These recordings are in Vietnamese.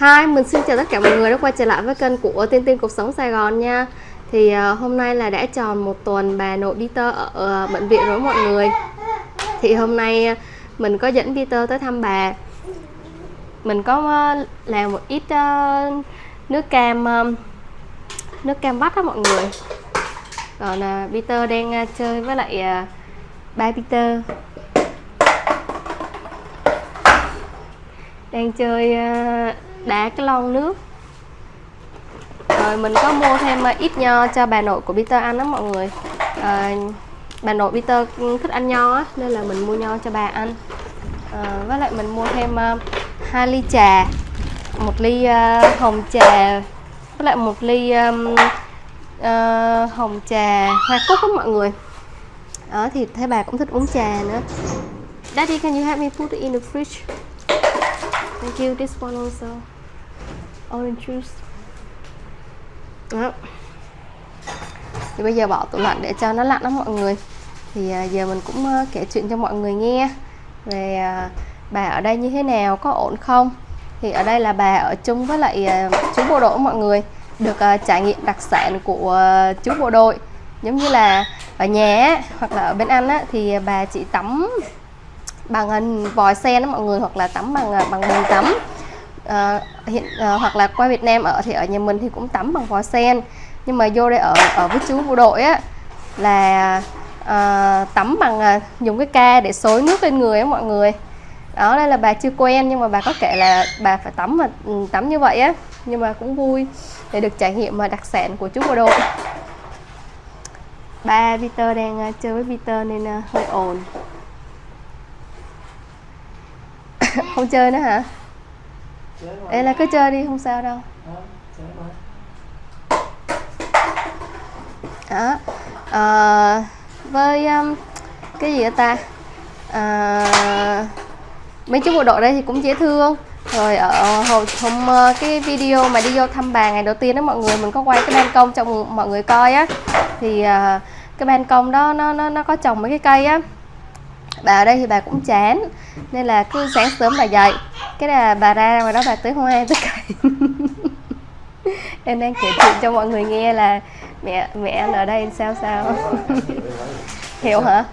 Hi, mình xin chào tất cả mọi người đã quay trở lại với kênh của Tiên Tiên Cuộc Sống Sài Gòn nha. Thì uh, hôm nay là đã tròn một tuần bà nội Peter ở uh, bệnh viện rồi mọi người. Thì hôm nay uh, mình có dẫn Peter tới thăm bà. Mình có uh, làm một ít uh, nước cam um, nước cam vắt đó mọi người. Còn uh, Peter đang uh, chơi với lại uh, ba Peter. Đang chơi uh, đá cái lon nước. Rồi mình có mua thêm ờ, ít nho cho bà nội của Peter ăn đó mọi người. À, bà nội Peter thích ăn nho á nên là mình mua nho cho bà ăn. À, với lại mình mua thêm uh, hai ly trà một ly uh, hồng trà với lại một ly um, uh, hồng trà hoa cúc đó mọi người. Đó thì thấy bà cũng thích uống trà nữa. Daddy can you help me put it in the fridge? Thank you this one also orange juice. Đó. Thì bây giờ bỏ tủ lạnh để cho nó lạnh đó mọi người. Thì à, giờ mình cũng kể chuyện cho mọi người nghe. Về à, bà ở đây như thế nào có ổn không? Thì ở đây là bà ở chung với lại à, chú bộ đội mọi người được trải nghiệm đặc sản của chú bộ đội. Giống như là ở nhà hoặc là ở bên anh á, thì bà chỉ tắm bằng hình vòi sen đó mọi người hoặc là tắm bằng bằng bồn tắm à, hiện à, hoặc là qua Việt Nam ở thì ở nhà mình thì cũng tắm bằng vòi sen. Nhưng mà vô đây ở ở với chú bộ đội á là à, tắm bằng à, dùng cái ca để xối nước lên người á mọi người. Đó đây là bà chưa quen nhưng mà bà có kể là bà phải tắm mà ừ, tắm như vậy á. Nhưng mà cũng vui để được trải nghiệm mà đặc sản của chú bộ đội. Ba Peter đang uh, chơi với Peter nên uh, hơi ồn. Không chơi nữa hả? Ê là cứ chơi đi không sao đâu. Đó. À, với um, cái gì ta? À, mấy chú bộ đội đây thì cũng dễ thương. Rồi ở hồi hôm cái video mà đi vô thăm bà ngày đầu tiên đó mọi người mình có quay cái ban công cho mọi người coi á. Thì uh, cái ban công đó nó nó nó có trồng mấy cái cây á bà ở đây thì bà cũng chán nên là cứ sáng sớm bà dậy. Cái là bà ra ngoài đó bà tưới hoa tưới cây em đang kể chuyện cho mọi người nghe là mẹ mẹ anh ở đây sao sao? Hiểu hả?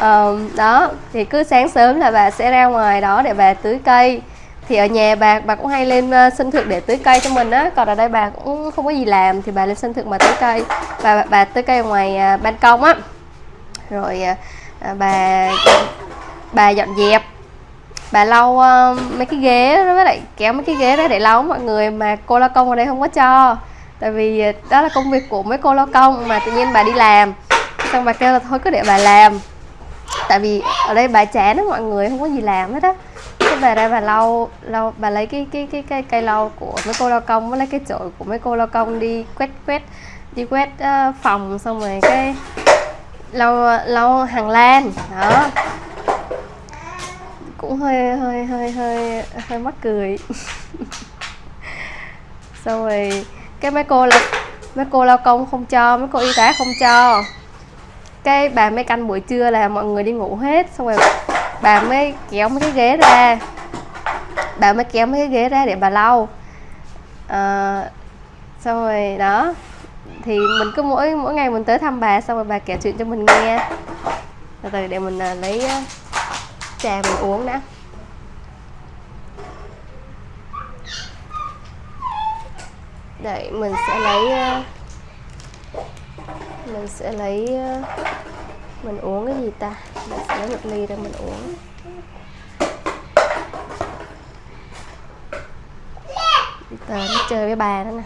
Um, đó thì cứ sáng sớm là bà sẽ ra ngoài đó để bà tưới cây thì ở nhà bà bà cũng hay lên ờ, sân thượng để tưới cây cho mình á. Còn ở đây bà cũng không có gì làm thì bà lên sân thượng mà tưới cây. Và bà, bà tưới cây ở ngoài ờ, ban công á. Rồi ờ, bà bà dọn dẹp. Bà lau uh, mấy cái ghế với lại kéo mấy cái ghế ra để lau mọi người mà cô lao công ở đây không có cho. Tại vì đó là công việc của mấy cô lao công mà tự nhiên bà đi làm. Xong bà kêu là thôi cứ để bà làm. Tại vì ở đây bà chán đó mọi người không có gì làm hết á bà ra bà lau lau bà lấy cái cái cái cây cây lau của mấy cô lao công với lấy cái chổi của mấy cô lao công đi quét quét đi quét uh, phòng xong rồi cái lau lau hàng lan đó. Cũng hơi hơi hơi hơi hơi mắc cười. Xong rồi cái mấy cô là mấy cô lao công không cho mấy cô y tá không cho. Cái bà mới canh buổi trưa là mọi người đi ngủ hết xong rồi bà mới kéo mấy cái ghế ra bà mới kéo mấy cái ghế ra để bà lau. À, xong rồi đó thì mình cứ mỗi mỗi ngày mình tới thăm bà xong rồi bà kể chuyện cho mình nghe. Từ từ để mình uh, lấy uh, trà mình uống đã. Đợi mình sẽ lấy uh, mình sẽ lấy uh, mình uống cái gì ta? Mình sẽ lấy một ly ra mình uống. Tờ nó chơi với bà đó nè.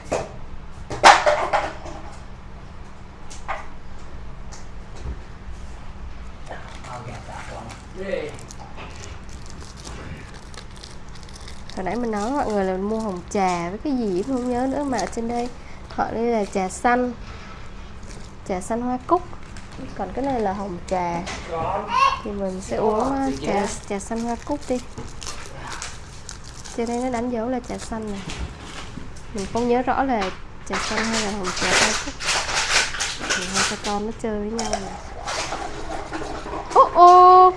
Hồi nãy mình nói mọi người là mua hồng trà với cái gì không nhớ nữa mà ở trên đây. Họ đây là trà xanh. Trà xanh hoa cúc. Còn cái này là hồng trà. Thì mình sẽ uống ờ, trà trà xanh hoa cúc đi. Trên đây nó đánh dấu là trà xanh này mình không nhớ rõ là trà xanh hay là hồng trà hoa cúc thì hai cha con nó chơi với nhau nè ô ô!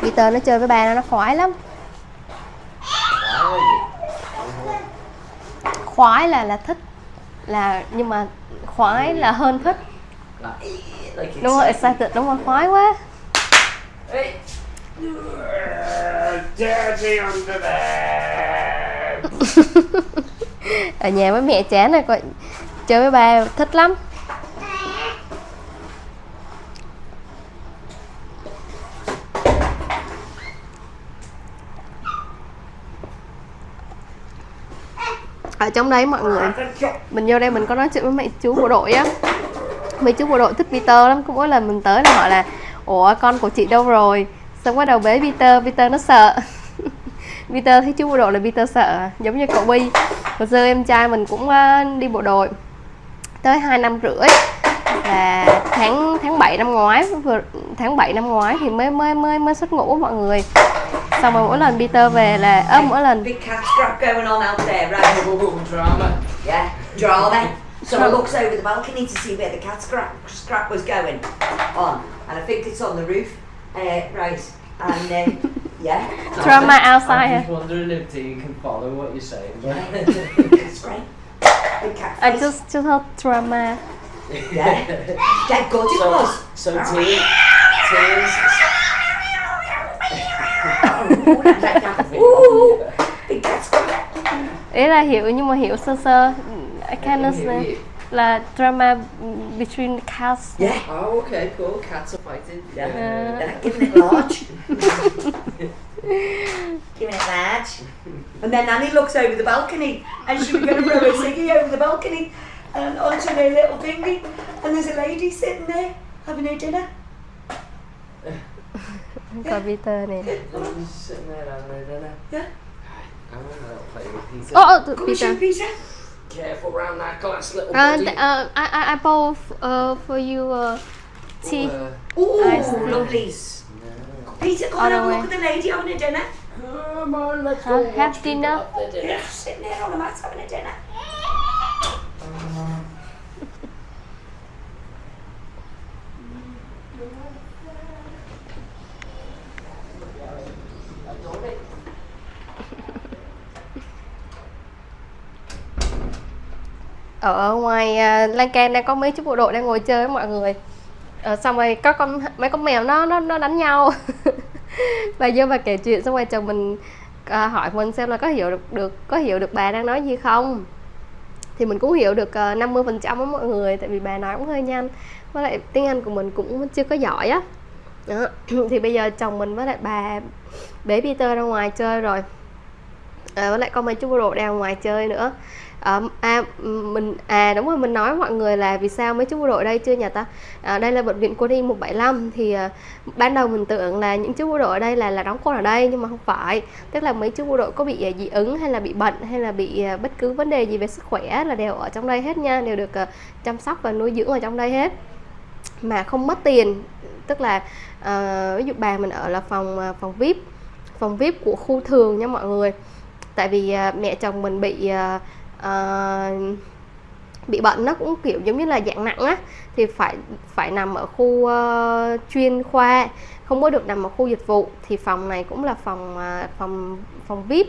Peter nó chơi với bà nó nó khoái lắm. Khoái là là thích là nhưng mà khoái là hơn thích. Đúng không excited. đúng không khoái quá. Ở nhà với mẹ chán rồi coi. Chơi với ba thích lắm ở trong đấy mọi người, mình vô đây mình có nói chuyện với mấy chú bộ đội á. Mấy chú bộ đội thích Peter lắm, cứ mỗi lần mình tới là họ là, ủa, con của chị đâu rồi? Xong bắt đầu bế Peter Peter nó sợ. Peter thấy chú bộ đội là Peter sợ, giống như cậu Bi. Hồi xưa em trai mình cũng ờ, đi bộ đội tới 2 năm rưỡi. Là tháng tháng 7 năm ngoái, vừa, tháng 7 năm ngoái thì mới mới mới mới xuất ngũ mọi người. Xong rồi mỗi lần Peter về là ơ mỗi lần Big cat scrap going on out there, right? Drama. Yeah, drama. So I looks over the balcony to see where the cat scrap scrap was going on, and I think it's on the roof. Uh, right, and uh, yeah, drama I'm outside just wondering if Dean can follow what you're saying. it's great. I face. just just heard drama yeah, dead good it so, was. so Dean, Dean's Ooh, big cat scrap. Ý là hiểu nhưng mà hiểu sơ sơ I can understand là drama between the cast Yeah, Oh, okay, cool. Cats are fighting. Yeah. Uh, yeah, giving it large. giving it large. And then Annie looks over the balcony and she was going to throw her ciggy over the balcony and onto her little thingy. And there's a lady sitting there having her dinner. computer ni. Oh, oh tu pizza. pizza. Careful around that glass, little and, uh, I, I, I bought uh, for you uh, tea. Lovely. No. Peter, come on, look at the lady on a dinner. Come on, let's go. Have dinner. Yes, there on the mat having a dinner. Ở ngoài uh, lan can đang có mấy chú bộ đội đang ngồi chơi với mọi người. Uh, xong rồi có con mấy con mèo nó nó nó đánh nhau. Bà vô bà kể chuyện xong rồi chồng mình uh, hỏi mình xem là có hiểu được được có hiểu được bà đang nói gì không? Thì mình cũng hiểu được à, uh, 50 phần trăm mọi người tại vì bà nói cũng hơi nhanh. Với lại tiếng Anh của mình cũng chưa có giỏi á. Đó. thì bây giờ chồng mình với lại bà bế Peter ra ngoài chơi rồi. À, với lại có mấy chú bộ đội đang ngoài chơi nữa à, à mình à đúng rồi mình nói mọi người là vì sao mấy chú bộ đội đây chưa nhà ta? À, đây là bệnh viện quân y 175 thì à, ban đầu mình tưởng là những chú bộ đội ở đây là là đóng quân ở đây nhưng mà không phải. Tức là mấy chú bộ đội có bị à, dị ứng hay là bị bệnh hay là bị à, bất cứ vấn đề gì về sức khỏe là đều ở trong đây hết nha đều được à, chăm sóc và nuôi dưỡng ở trong đây hết. Mà không mất tiền tức là à, ví dụ bà mình ở là phòng phòng vip phòng vip của khu thường nha mọi người. Tại vì à, mẹ chồng mình bị à, Ờ, bị bệnh nó cũng kiểu giống như là dạng nặng á thì phải phải nằm ở khu uh, chuyên khoa không có được nằm ở khu dịch vụ. Thì phòng này cũng là phòng uh, phòng phòng vip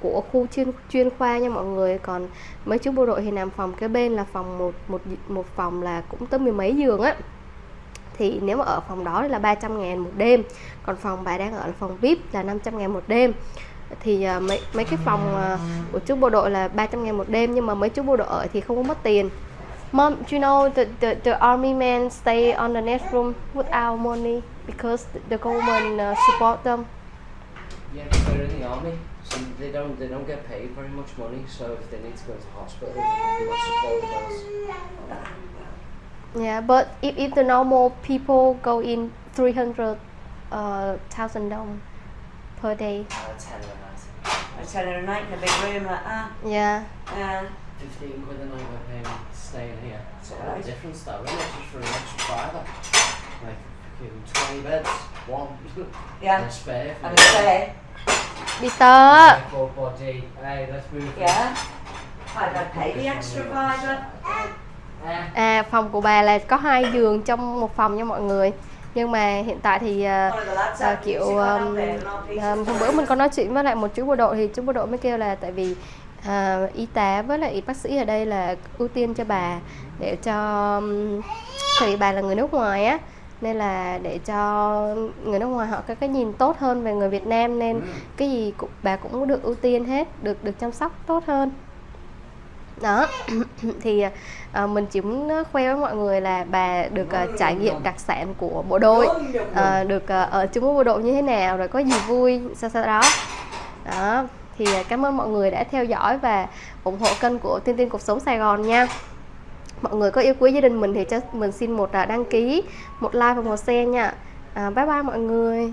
của khu chuyên chuyên khoa nha mọi người. Còn mấy chú bộ đội thì nằm phòng kế bên là phòng một một một phòng là cũng tới mười mấy giường á. Thì nếu mà ở phòng đó thì là 300 ngàn một đêm còn phòng bà đang ở là phòng VIP là 500 ngàn một đêm thì à, mấy mấy cái phòng à, của chú bộ đội là 300 ngàn một đêm nhưng mà mấy chú bộ đội ở thì không có mất tiền Mom, do you know the, the, the army men stay on the next room without money because the government uh, support them. Yeah, but they're in the army, so they don't they don't get paid very much money. So if they need to go to hospital, they will support bills. Yeah, but if, if the normal people go in 300 uh, dong per day. Uh, ten a night, I tell her a night in a big room like that. Yeah. Uh, fifteen quid a night we're paying staying here. It's a lot of difference though, isn't it? Just for an extra fiver. Like fucking twenty beds, one. yeah, and a spare. and a spare. Peter. Full body. Hey, let's move. Yeah. I'd, pay the extra fiver. À, phòng của bà là có hai giường trong một phòng nha mọi người nhưng mà hiện tại thì ờ, had kiểu um, ờ, hôm bữa mình có nói chuyện với lại một chú bộ đội thì chú bộ đội mới kêu là tại vì ờ, y tá với lại bác sĩ ở đây là ưu tiên cho bà để cho um, vì bà là người nước ngoài á nên là để cho người nước ngoài họ có cái nhìn tốt hơn về người Việt Nam nên cái gì cũng bà cũng được ưu tiên hết được được chăm sóc tốt hơn đó thì ờ, mình chỉ muốn khoe với mọi người là bà được ờ, trải nghiệm đặc sản của bộ đội ờ, được ờ, ở chung với bộ đội như thế nào rồi có gì vui sau sau đó. Đó thì ờ, cảm ơn mọi người đã theo dõi và ủng hộ kênh của Tiên Tiên Cuộc Sống Sài Gòn nha. Mọi người có yêu quý gia đình mình thì cho mình xin một ờ, đăng ký một like và một share nha. À, bye bye mọi người.